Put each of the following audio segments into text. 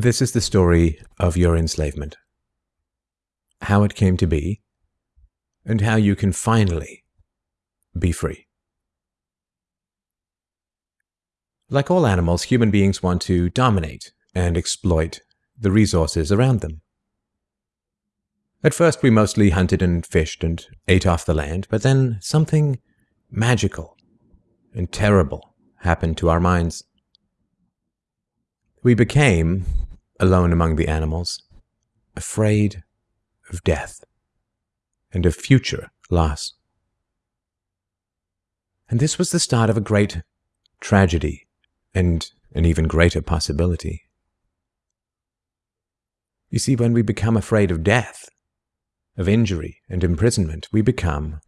This is the story of your enslavement, how it came to be, and how you can finally be free. Like all animals, human beings want to dominate and exploit the resources around them. At first, we mostly hunted and fished and ate off the land, but then something magical and terrible happened to our minds. We became, alone among the animals, afraid of death and of future loss. And this was the start of a great tragedy and an even greater possibility. You see, when we become afraid of death, of injury and imprisonment, we become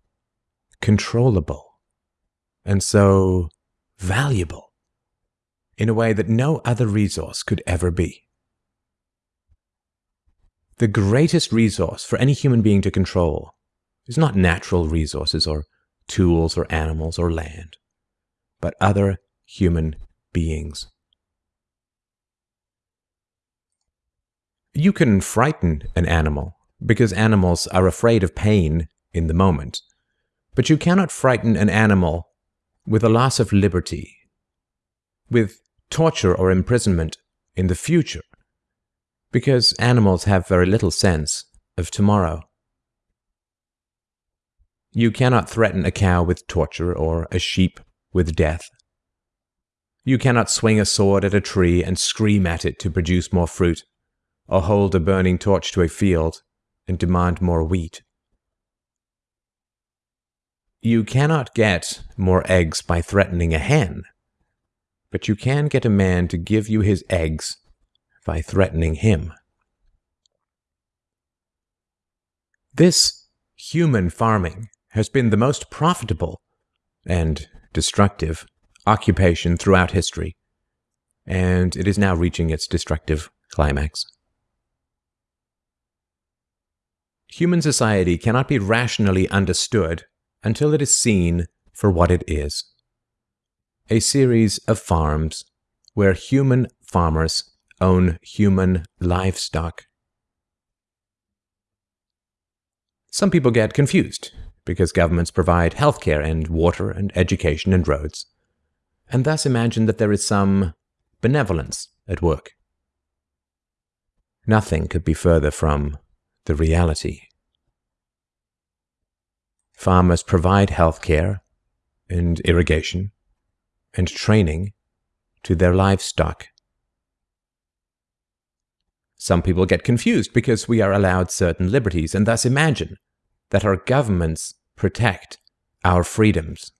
controllable and so valuable in a way that no other resource could ever be. The greatest resource for any human being to control is not natural resources or tools or animals or land, but other human beings. You can frighten an animal because animals are afraid of pain in the moment, but you cannot frighten an animal with a loss of liberty, with torture or imprisonment in the future, because animals have very little sense of tomorrow. You cannot threaten a cow with torture or a sheep with death. You cannot swing a sword at a tree and scream at it to produce more fruit, or hold a burning torch to a field and demand more wheat. You cannot get more eggs by threatening a hen, but you can get a man to give you his eggs by threatening him. This human farming has been the most profitable and destructive occupation throughout history, and it is now reaching its destructive climax. Human society cannot be rationally understood until it is seen for what it is a series of farms where human farmers own human livestock. Some people get confused because governments provide healthcare and water and education and roads, and thus imagine that there is some benevolence at work. Nothing could be further from the reality. Farmers provide health care and irrigation and training to their livestock. Some people get confused because we are allowed certain liberties and thus imagine that our governments protect our freedoms.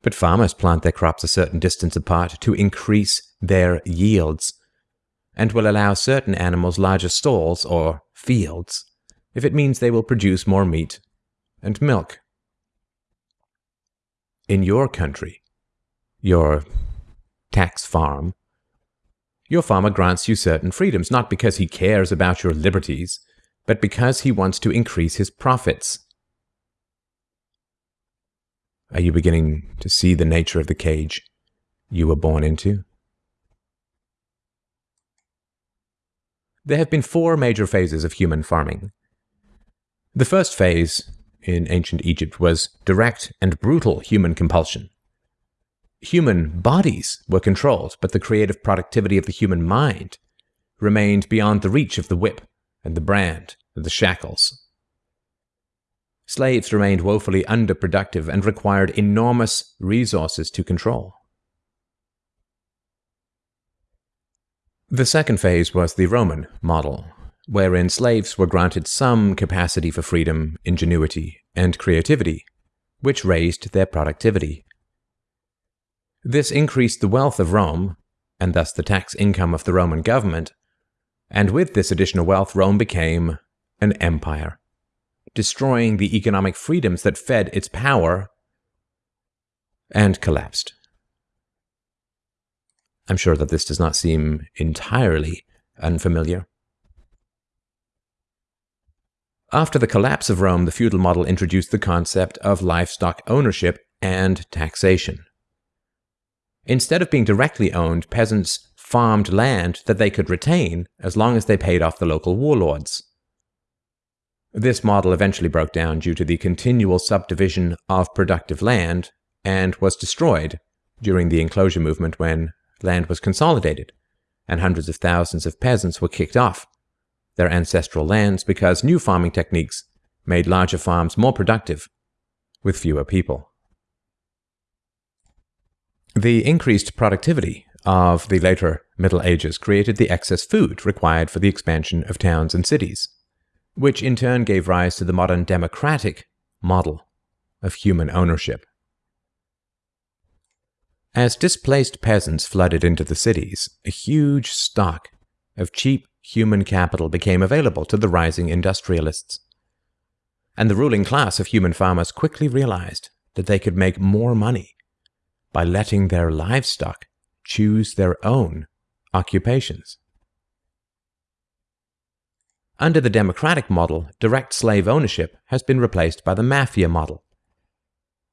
But farmers plant their crops a certain distance apart to increase their yields and will allow certain animals larger stalls or fields if it means they will produce more meat and milk. In your country, your tax farm, your farmer grants you certain freedoms, not because he cares about your liberties, but because he wants to increase his profits. Are you beginning to see the nature of the cage you were born into? There have been four major phases of human farming. The first phase in ancient Egypt was direct and brutal human compulsion. Human bodies were controlled, but the creative productivity of the human mind remained beyond the reach of the whip and the brand and the shackles. Slaves remained woefully underproductive and required enormous resources to control. The second phase was the Roman model, wherein slaves were granted some capacity for freedom, ingenuity, and creativity, which raised their productivity. This increased the wealth of Rome, and thus the tax income of the Roman government, and with this additional wealth, Rome became an empire, destroying the economic freedoms that fed its power, and collapsed. I'm sure that this does not seem entirely unfamiliar. After the collapse of Rome, the feudal model introduced the concept of livestock ownership and taxation. Instead of being directly owned, peasants farmed land that they could retain as long as they paid off the local warlords. This model eventually broke down due to the continual subdivision of productive land and was destroyed during the enclosure movement when land was consolidated and hundreds of thousands of peasants were kicked off their ancestral lands because new farming techniques made larger farms more productive with fewer people. The increased productivity of the later Middle Ages created the excess food required for the expansion of towns and cities which in turn gave rise to the modern democratic model of human ownership. As displaced peasants flooded into the cities, a huge stock of cheap human capital became available to the rising industrialists. And the ruling class of human farmers quickly realized that they could make more money by letting their livestock choose their own occupations. Under the democratic model, direct slave ownership has been replaced by the mafia model.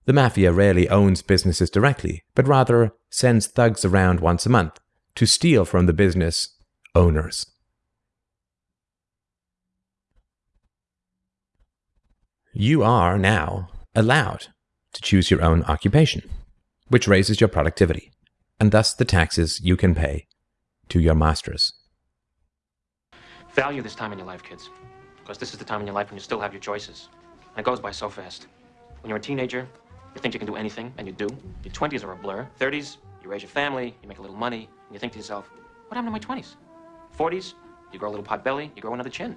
The mafia rarely owns businesses directly, but rather sends thugs around once a month to steal from the business owners. You are now allowed to choose your own occupation, which raises your productivity, and thus the taxes you can pay to your masters. Value this time in your life, kids. Because this is the time in your life when you still have your choices. And it goes by so fast. When you're a teenager, you think you can do anything, and you do. Your 20s are a blur. 30s, you raise your family, you make a little money, and you think to yourself, what happened to my 20s? 40s, you grow a little pot belly, you grow another chin.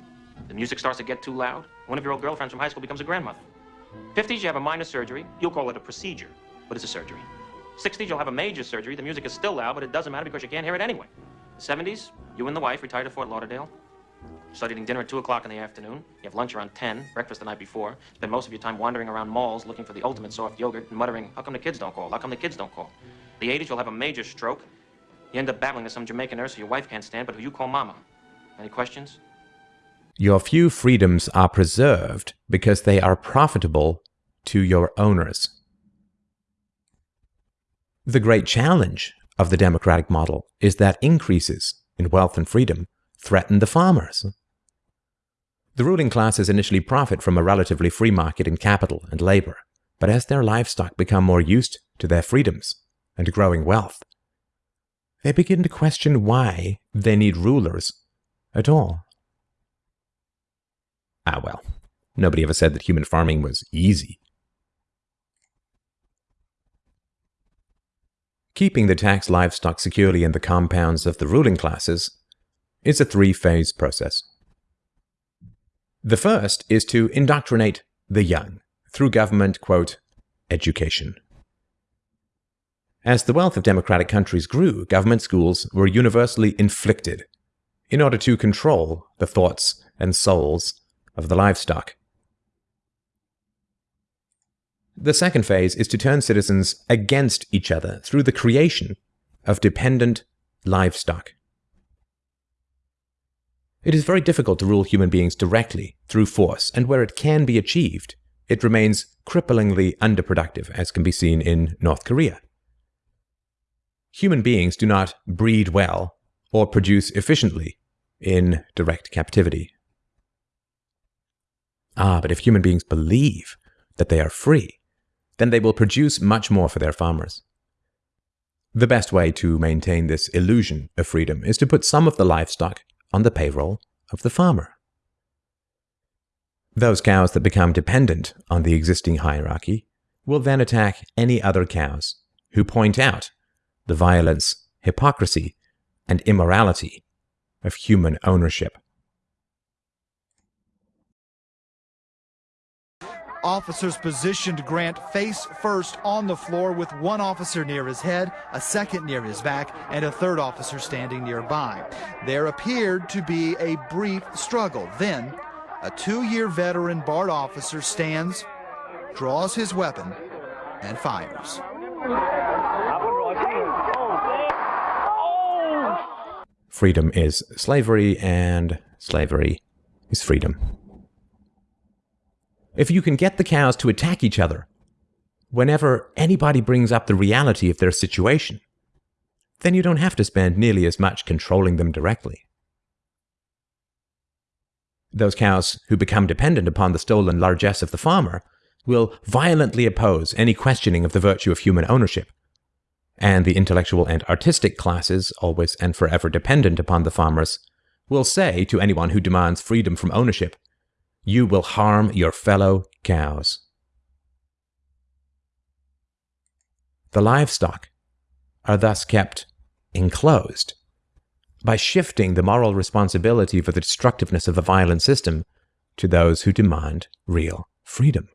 The music starts to get too loud. One of your old girlfriends from high school becomes a grandmother. 50s, you have a minor surgery. You'll call it a procedure, but it's a surgery. 60s, you'll have a major surgery. The music is still loud, but it doesn't matter because you can't hear it anyway. 70s, you and the wife retire to Fort Lauderdale. Start eating dinner at 2 o'clock in the afternoon. You have lunch around 10, breakfast the night before. Spend most of your time wandering around malls looking for the ultimate soft yogurt and muttering, how come the kids don't call? How come the kids don't call? The 80s, you'll have a major stroke. You end up battling with some Jamaican nurse who your wife can't stand, but who you call mama. Any questions? Your few freedoms are preserved because they are profitable to your owners. The great challenge of the democratic model is that increases in wealth and freedom threaten the farmers. The ruling classes initially profit from a relatively free market in capital and labor, but as their livestock become more used to their freedoms and growing wealth, they begin to question why they need rulers at all. Ah, well, nobody ever said that human farming was easy. Keeping the taxed livestock securely in the compounds of the ruling classes is a three-phase process. The first is to indoctrinate the young through government, quote, education. As the wealth of democratic countries grew, government schools were universally inflicted in order to control the thoughts and souls of the livestock. The second phase is to turn citizens against each other through the creation of dependent livestock. It is very difficult to rule human beings directly through force, and where it can be achieved, it remains cripplingly underproductive, as can be seen in North Korea. Human beings do not breed well or produce efficiently in direct captivity. Ah, but if human beings believe that they are free, then they will produce much more for their farmers. The best way to maintain this illusion of freedom is to put some of the livestock on the payroll of the farmer. Those cows that become dependent on the existing hierarchy will then attack any other cows who point out the violence, hypocrisy, and immorality of human ownership. Officers positioned Grant face first on the floor with one officer near his head, a second near his back, and a third officer standing nearby. There appeared to be a brief struggle. Then, a two-year veteran BART officer stands, draws his weapon, and fires. Freedom is slavery, and slavery is freedom. If you can get the cows to attack each other whenever anybody brings up the reality of their situation, then you don't have to spend nearly as much controlling them directly. Those cows who become dependent upon the stolen largesse of the farmer will violently oppose any questioning of the virtue of human ownership. And the intellectual and artistic classes, always and forever dependent upon the farmers, will say to anyone who demands freedom from ownership, You will harm your fellow cows. The livestock are thus kept enclosed by shifting the moral responsibility for the destructiveness of the violent system to those who demand real freedom.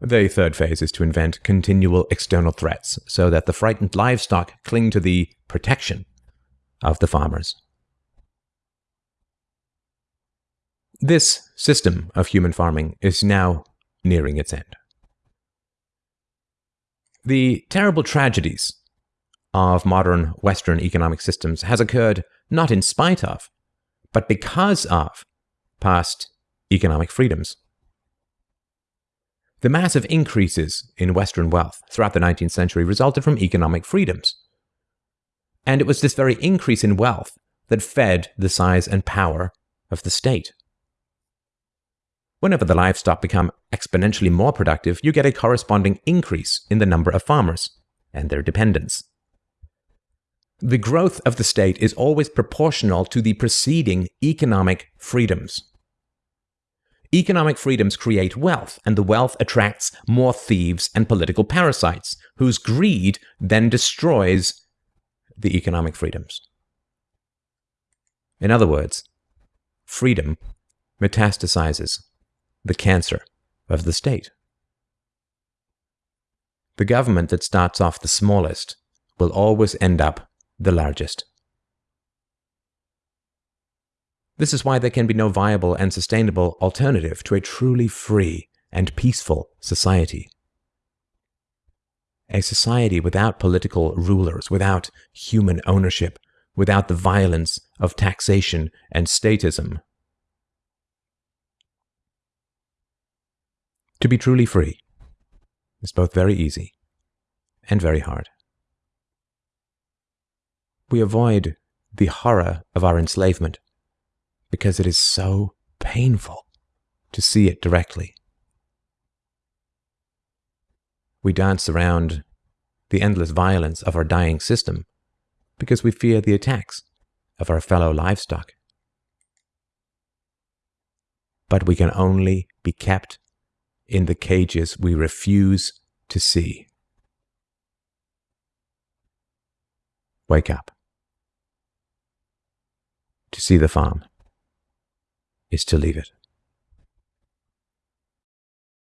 The third phase is to invent continual external threats so that the frightened livestock cling to the protection of the farmers. This system of human farming is now nearing its end. The terrible tragedies of modern Western economic systems has occurred not in spite of, but because of past economic freedoms. The massive increases in Western wealth throughout the 19th century resulted from economic freedoms. And it was this very increase in wealth that fed the size and power of the state. Whenever the livestock become exponentially more productive, you get a corresponding increase in the number of farmers and their dependents. The growth of the state is always proportional to the preceding economic freedoms. Economic freedoms create wealth, and the wealth attracts more thieves and political parasites, whose greed then destroys the economic freedoms. In other words, freedom metastasizes the cancer of the state. The government that starts off the smallest will always end up the largest. This is why there can be no viable and sustainable alternative to a truly free and peaceful society. A society without political rulers, without human ownership, without the violence of taxation and statism. To be truly free is both very easy and very hard we avoid the horror of our enslavement because it is so painful to see it directly. We dance around the endless violence of our dying system because we fear the attacks of our fellow livestock. But we can only be kept in the cages we refuse to see. Wake up. To see the farm is to leave it.